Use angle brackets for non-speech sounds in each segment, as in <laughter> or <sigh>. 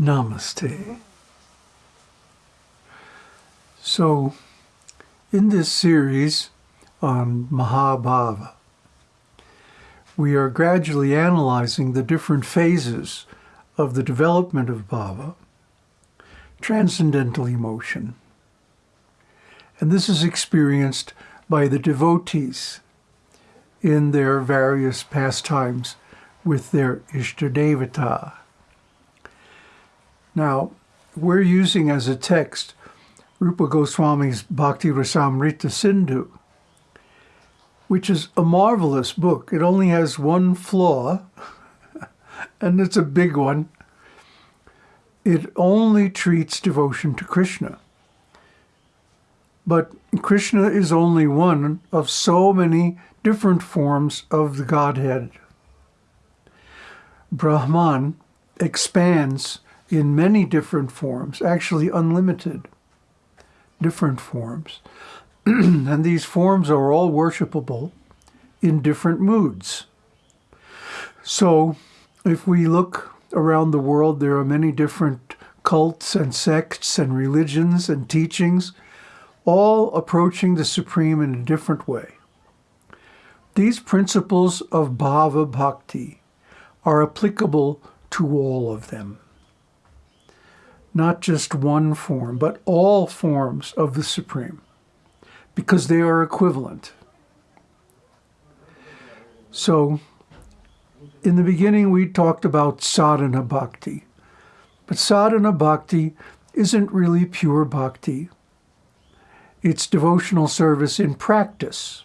Namaste. So, in this series on Mahabhava, we are gradually analyzing the different phases of the development of bhava, transcendental emotion. And this is experienced by the devotees in their various pastimes with their Ishtadevata. Now, we're using as a text Rupa Goswami's Bhakti Rasamrita Sindhu, which is a marvelous book. It only has one flaw, <laughs> and it's a big one. It only treats devotion to Krishna. But Krishna is only one of so many different forms of the Godhead. Brahman expands in many different forms, actually unlimited different forms. <clears throat> and these forms are all worshipable in different moods. So if we look around the world, there are many different cults and sects and religions and teachings, all approaching the Supreme in a different way. These principles of bhava bhakti are applicable to all of them. Not just one form, but all forms of the Supreme, because they are equivalent. So, in the beginning we talked about sadhana bhakti, but sadhana bhakti isn't really pure bhakti. It's devotional service in practice.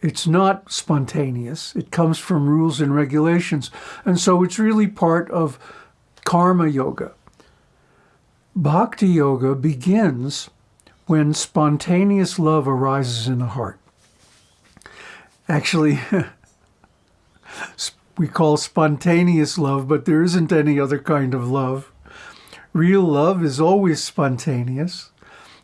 It's not spontaneous. It comes from rules and regulations. And so it's really part of karma yoga. Bhakti yoga begins when spontaneous love arises in the heart. Actually, <laughs> we call spontaneous love, but there isn't any other kind of love. Real love is always spontaneous.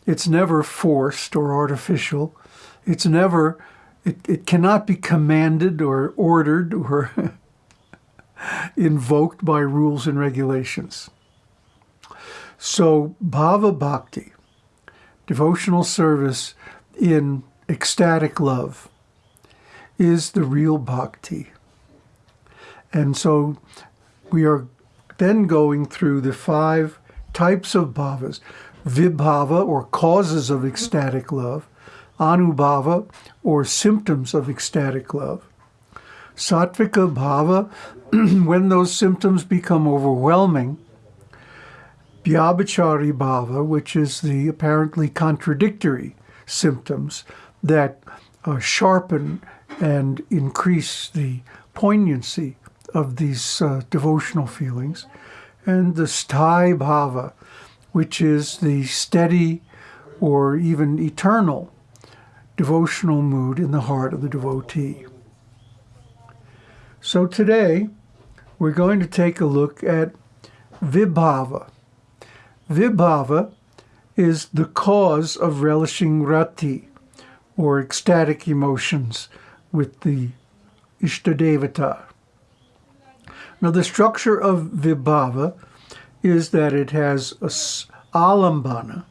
It's never forced or artificial. It's never it, it cannot be commanded or ordered or <laughs> invoked by rules and regulations. So Bhava Bhakti, devotional service in ecstatic love, is the real bhakti. And so we are then going through the five types of bhavas, vibhava, or causes of ecstatic love, anubhava, or symptoms of ecstatic love. Sattvika bhava, <clears throat> when those symptoms become overwhelming. Vyabhichari bhava, which is the apparently contradictory symptoms that uh, sharpen and increase the poignancy of these uh, devotional feelings. And the sthai bhava, which is the steady or even eternal devotional mood in the heart of the devotee. So today, we're going to take a look at Vibhava. Vibhava is the cause of relishing rati, or ecstatic emotions, with the Ishtadevata. Now, the structure of Vibhava is that it has a alambana,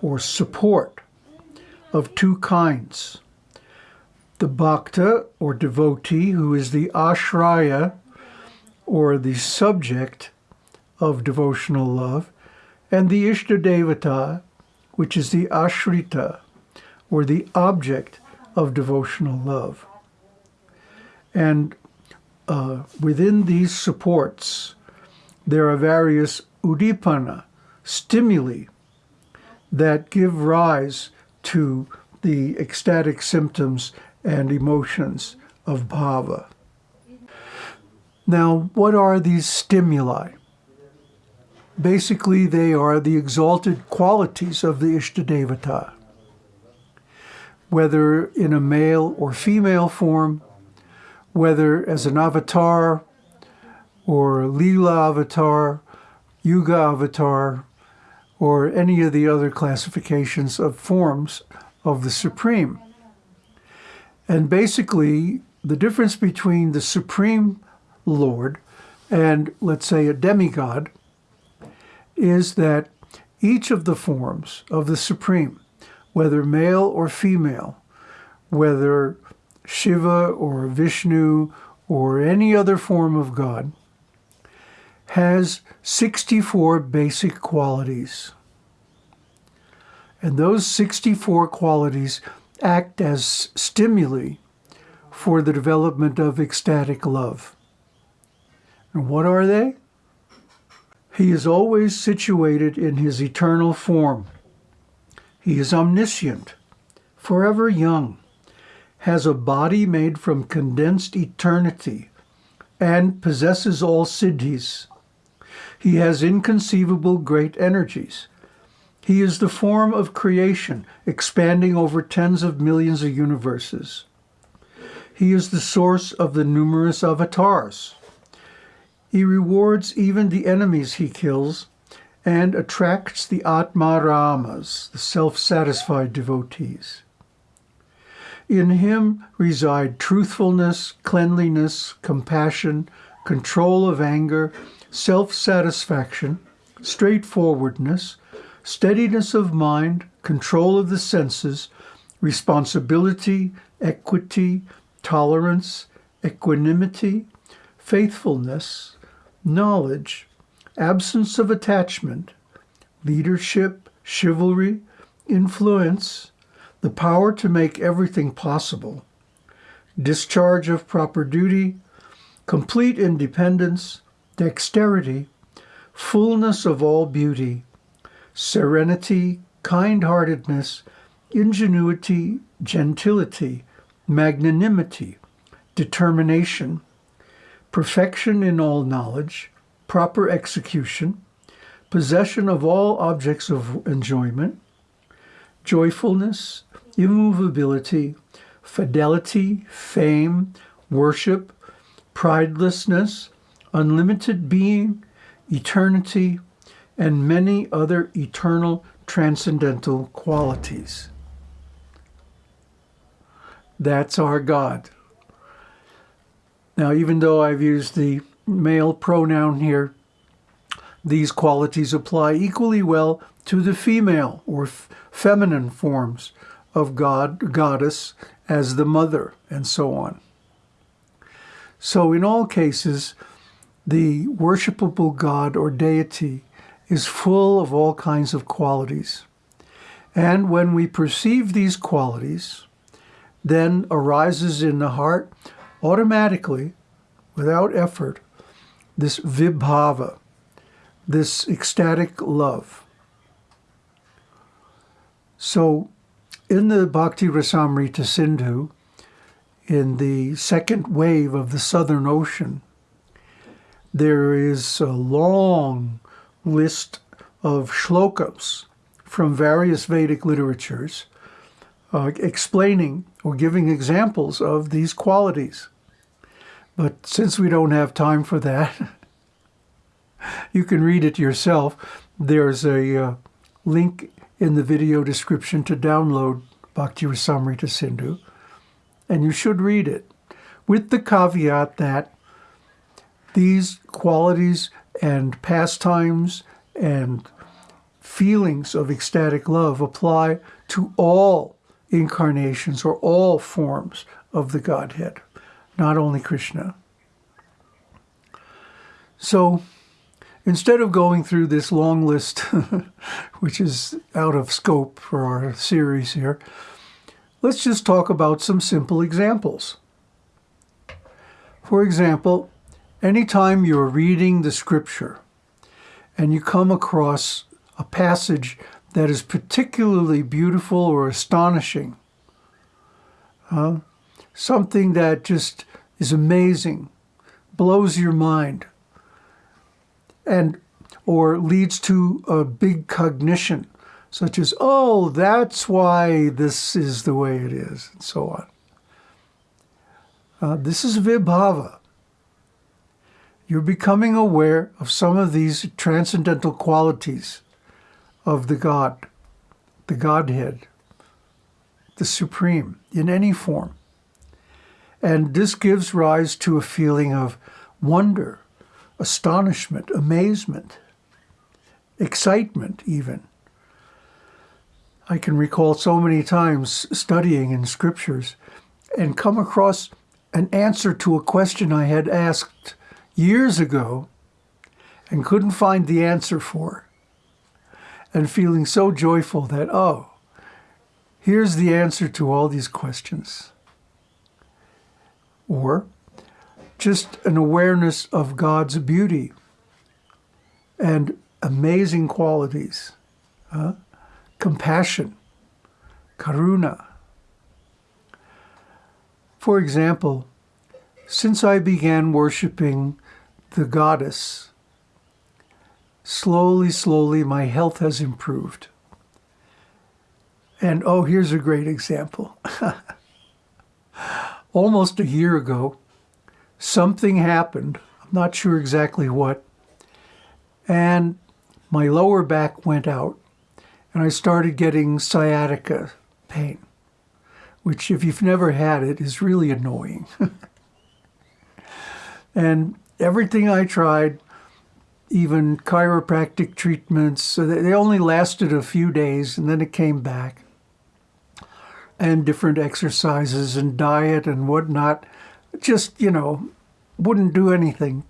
or support, of two kinds. The bhakta, or devotee, who is the ashraya, or the subject of devotional love, and the Ishtadevata, which is the ashrita, or the object of devotional love. And uh, within these supports, there are various udipana, stimuli, that give rise to the ecstatic symptoms and emotions of bhava. Now, what are these stimuli? Basically, they are the exalted qualities of the Ishtadevata. Whether in a male or female form, whether as an avatar or Leela avatar, Yuga avatar, or any of the other classifications of forms of the Supreme. And basically, the difference between the Supreme Lord and, let's say, a demigod is that each of the forms of the Supreme, whether male or female, whether Shiva or Vishnu or any other form of God, has 64 basic qualities. And those 64 qualities act as stimuli for the development of ecstatic love. And what are they? He is always situated in his eternal form. He is omniscient, forever young, has a body made from condensed eternity, and possesses all siddhis. He has inconceivable great energies. He is the form of creation, expanding over tens of millions of universes. He is the source of the numerous avatars. He rewards even the enemies he kills and attracts the Atma Ramas, the self-satisfied devotees. In him reside truthfulness, cleanliness, compassion, control of anger, self-satisfaction, straightforwardness, steadiness of mind, control of the senses, responsibility, equity, tolerance, equanimity, faithfulness, knowledge, absence of attachment, leadership, chivalry, influence, the power to make everything possible, discharge of proper duty, complete independence, dexterity, fullness of all beauty, serenity, kind-heartedness, ingenuity, gentility, magnanimity, determination, perfection in all knowledge, proper execution, possession of all objects of enjoyment, joyfulness, immovability, fidelity, fame, worship, pridelessness, unlimited being, eternity, and many other eternal transcendental qualities. That's our God. Now, even though I've used the male pronoun here, these qualities apply equally well to the female or feminine forms of God, goddess, as the mother, and so on. So in all cases, the worshipable God or deity is full of all kinds of qualities. And when we perceive these qualities, then arises in the heart automatically, without effort, this vibhava, this ecstatic love. So in the Bhakti Rasamrita Sindhu, in the second wave of the Southern Ocean, there is a long list of shlokas from various Vedic literatures uh, explaining or giving examples of these qualities. But since we don't have time for that, <laughs> you can read it yourself. There's a uh, link in the video description to download Bhakti Rasamrita Sindhu, and you should read it, with the caveat that these qualities and pastimes and feelings of ecstatic love apply to all incarnations or all forms of the Godhead, not only Krishna. So instead of going through this long list, <laughs> which is out of scope for our series here, let's just talk about some simple examples. For example, anytime you're reading the scripture and you come across a passage that is particularly beautiful or astonishing, uh, something that just is amazing, blows your mind, and or leads to a big cognition, such as, oh, that's why this is the way it is, and so on. Uh, this is vibhava. You're becoming aware of some of these transcendental qualities of the God, the Godhead, the Supreme, in any form. And this gives rise to a feeling of wonder, astonishment, amazement, excitement even. I can recall so many times studying in scriptures and come across an answer to a question I had asked years ago and couldn't find the answer for. And feeling so joyful that, oh, here's the answer to all these questions. Or just an awareness of God's beauty and amazing qualities, compassion, karuna. For example, since I began worshiping the goddess, slowly, slowly my health has improved. And oh, here's a great example. <laughs> Almost a year ago, something happened. I'm not sure exactly what. And my lower back went out and I started getting sciatica pain, which if you've never had it is really annoying. <laughs> and everything I tried, even chiropractic treatments, they only lasted a few days and then it came back. And different exercises and diet and whatnot, just, you know, wouldn't do anything.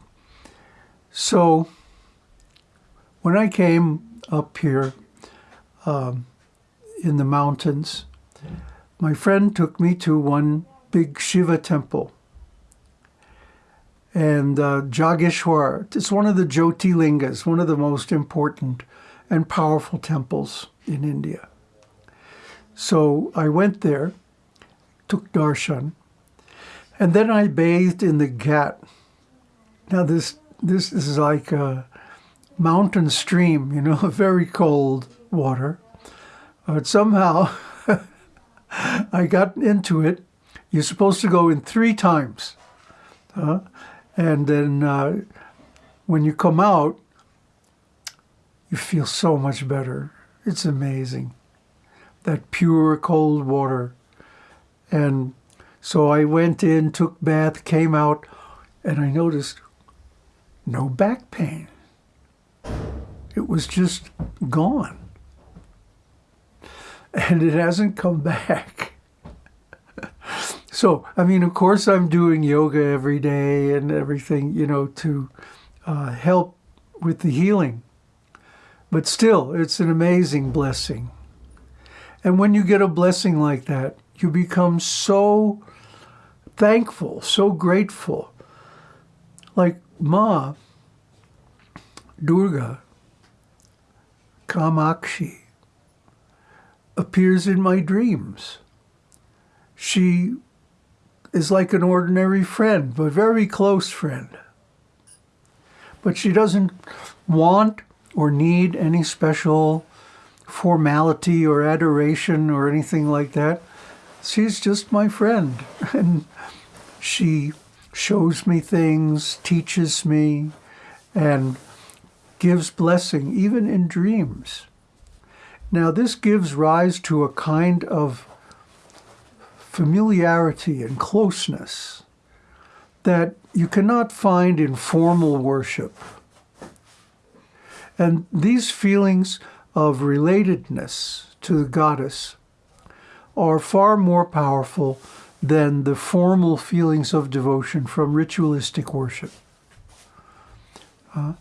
So when I came up here um, in the mountains, my friend took me to one big Shiva temple. And uh, Jageshwar, it's one of the Jyotirlingas, one of the most important and powerful temples in India. So I went there, took darshan, and then I bathed in the Ghat. Now this this is like a mountain stream, you know, <laughs> very cold water. But somehow <laughs> I got into it. You're supposed to go in three times. And then uh, when you come out, you feel so much better. It's amazing. That pure cold water. And so I went in, took bath, came out, and I noticed no back pain. It was just gone. And it hasn't come back. <laughs> so, I mean, of course, I'm doing yoga every day and everything, you know, to uh, help with the healing. But still, it's an amazing blessing. And when you get a blessing like that, you become so thankful, so grateful. Like Ma, Durga, Kamakshi, appears in my dreams. She is like an ordinary friend, but very close friend. But she doesn't want or need any special formality or adoration or anything like that she's just my friend. <laughs> And she shows me things, teaches me, and gives blessing, even in dreams. Now, this gives rise to a kind of familiarity and closeness that you cannot find in formal worship. And these feelings of relatedness to the goddess are far more powerful than the formal feelings of devotion from ritualistic worship. Uh,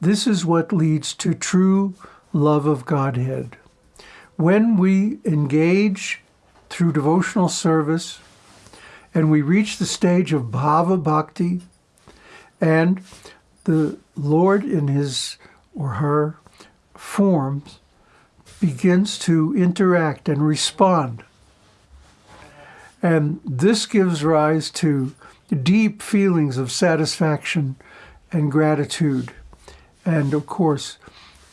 this is what leads to true love of Godhead. When we engage through devotional service and we reach the stage of bhava bhakti and the Lord in his or her forms begins to interact and respond. And this gives rise to deep feelings of satisfaction and gratitude, and of course,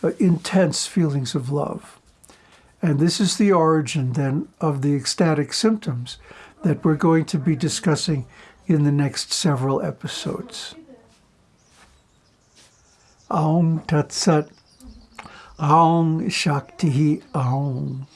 uh, intense feelings of love. And this is the origin then of the ecstatic symptoms that we're going to be discussing in the next several episodes. Aum Tat Sat. Aum Shakti Aum.